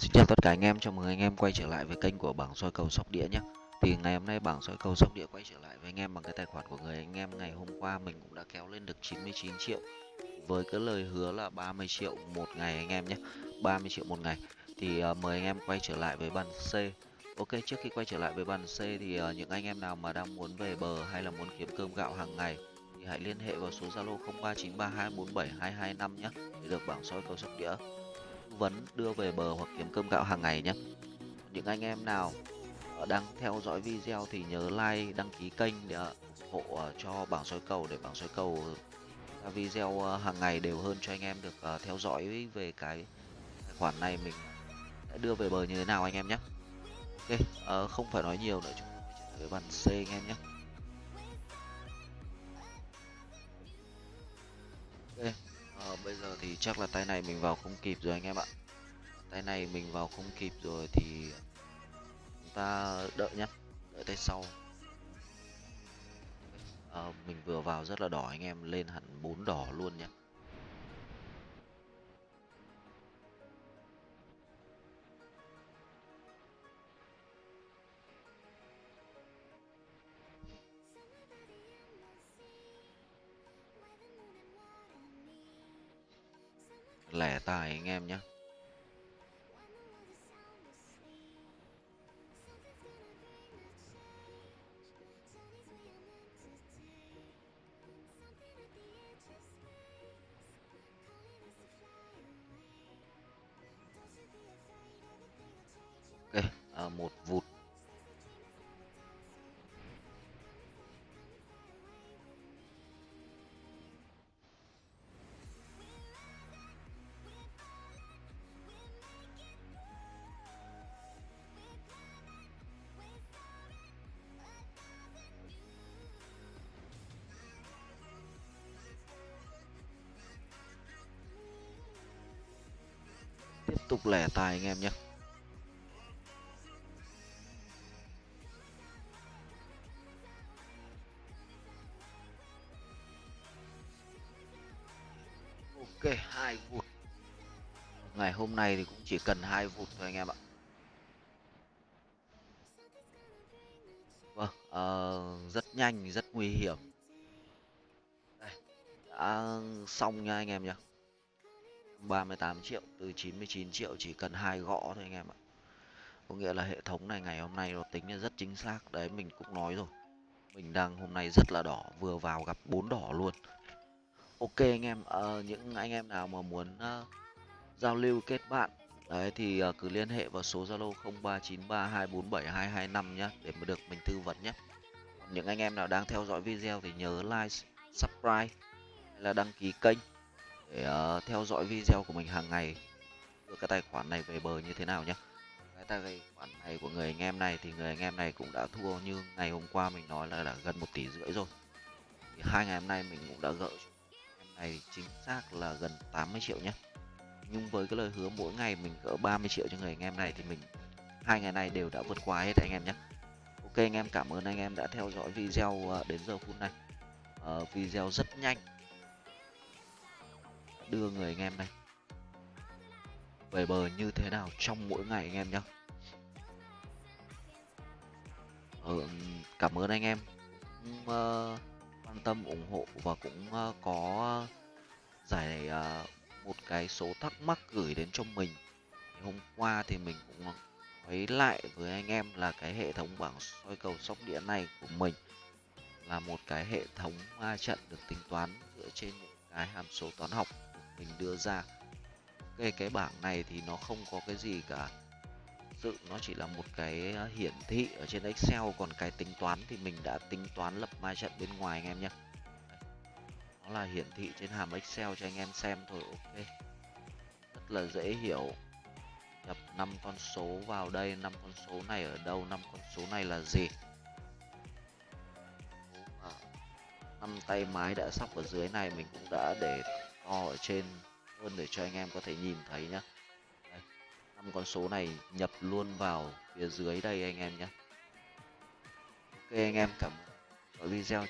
Xin chào tất cả anh em, chào mừng anh em quay trở lại với kênh của bảng soi cầu sóc đĩa nhé Thì ngày hôm nay bảng soi cầu sóc đĩa quay trở lại với anh em bằng cái tài khoản của người anh em. Ngày hôm qua mình cũng đã kéo lên được 99 triệu. Với cái lời hứa là 30 triệu một ngày anh em nhé 30 triệu một ngày. Thì uh, mời anh em quay trở lại với bàn C. Ok, trước khi quay trở lại với bàn C thì uh, những anh em nào mà đang muốn về bờ hay là muốn kiếm cơm gạo hàng ngày thì hãy liên hệ vào số Zalo 0393247225 nhé để được bảng soi cầu sóc đĩa vấn đưa về bờ hoặc kiếm cơm gạo hàng ngày nhé. Những anh em nào ờ, đang theo dõi video thì nhớ like, đăng ký kênh để ờ, ủng hộ ờ, cho bảng soi cầu để bảng soi cầu video hàng ngày đều hơn cho anh em được theo dõi về cái tài khoản này. Mình đã đưa về bờ như thế nào anh em nhé. Ok không phải nói nhiều nữa, chúng ta với bàn C anh em nhé. Ok bây giờ thì chắc là tay này mình vào không kịp rồi anh em ạ. Tay này mình vào không kịp rồi thì chúng ta đợi nhá đợi tay sau. À, mình vừa vào rất là đỏ anh em lên hẳn bốn đỏ luôn nhé lẻ tài anh em nhé ok à, một vụt tiếp tục lẻ tài anh em nhé ok hai vụt. Ngày hôm nay thì cũng chỉ cần hai vụt thôi anh em ạ. Vâng uh, rất nhanh rất nguy hiểm. Đây đã xong nha anh em nhé 38 triệu từ 99 triệu chỉ cần hai gõ thôi anh em ạ. Có nghĩa là hệ thống này ngày hôm nay nó tính là rất chính xác. Đấy mình cũng nói rồi. Mình đang hôm nay rất là đỏ vừa vào gặp bốn đỏ luôn. Ok anh em uh, những anh em nào mà muốn uh, giao lưu kết bạn đấy thì uh, cứ liên hệ vào số zalo 0393247225 nhé để mà được mình tư vấn nhé. Còn những anh em nào đang theo dõi video thì nhớ like subscribe hay là đăng ký kênh để uh, theo dõi video của mình hàng ngày. Đưa cái tài khoản này về bờ như thế nào nhé cái tài khoản này của người anh em này thì người anh em này cũng đã thua như ngày hôm qua mình nói là đã gần một tỷ rưỡi rồi. Thì hai ngày hôm nay mình cũng đã gỡ em này chính xác là gần 80 triệu nhé nhưng với cái lời hứa mỗi ngày mình gỡ 30 triệu cho người anh em này thì mình hai ngày này đều đã vượt qua hết anh em nhé ok anh em cảm ơn anh em đã theo dõi video ờ, đến giờ phút này. Uh, video rất nhanh đưa người anh em này. Về bờ như thế nào trong mỗi ngày anh em nhé ừ, ờ, cảm ơn anh em. Cũng, uh, quan tâm ủng hộ và cũng uh, có giải uh, một cái số thắc mắc gửi đến cho mình. Hôm qua thì mình cũng nói lại với anh em là cái hệ thống bảng soi cầu sóc đĩa này của mình là một cái hệ thống ma trận được tính toán dựa trên những cái hàm số toán học mình đưa ra. Cái cái bảng này thì nó không có cái gì cả. Tự nó chỉ là một cái ờ, hiển thị ở trên Excel, còn cái tính toán thì mình đã tính toán lập ma trận bên ngoài anh em nhé. Nó là hiển thị trên hàm Excel cho anh em xem thôi, ok. Rất là dễ hiểu. Nhập năm con số vào đây, năm con số này ở đâu, năm con số này là gì? Năm tay mái đã sóc ở dưới này, mình cũng đã để to ở trên hơn để cho anh em có thể nhìn thấy nhá. Năm con số này nhập luôn vào phía dưới đây anh em nhé ok anh em, cảm ơn. Video.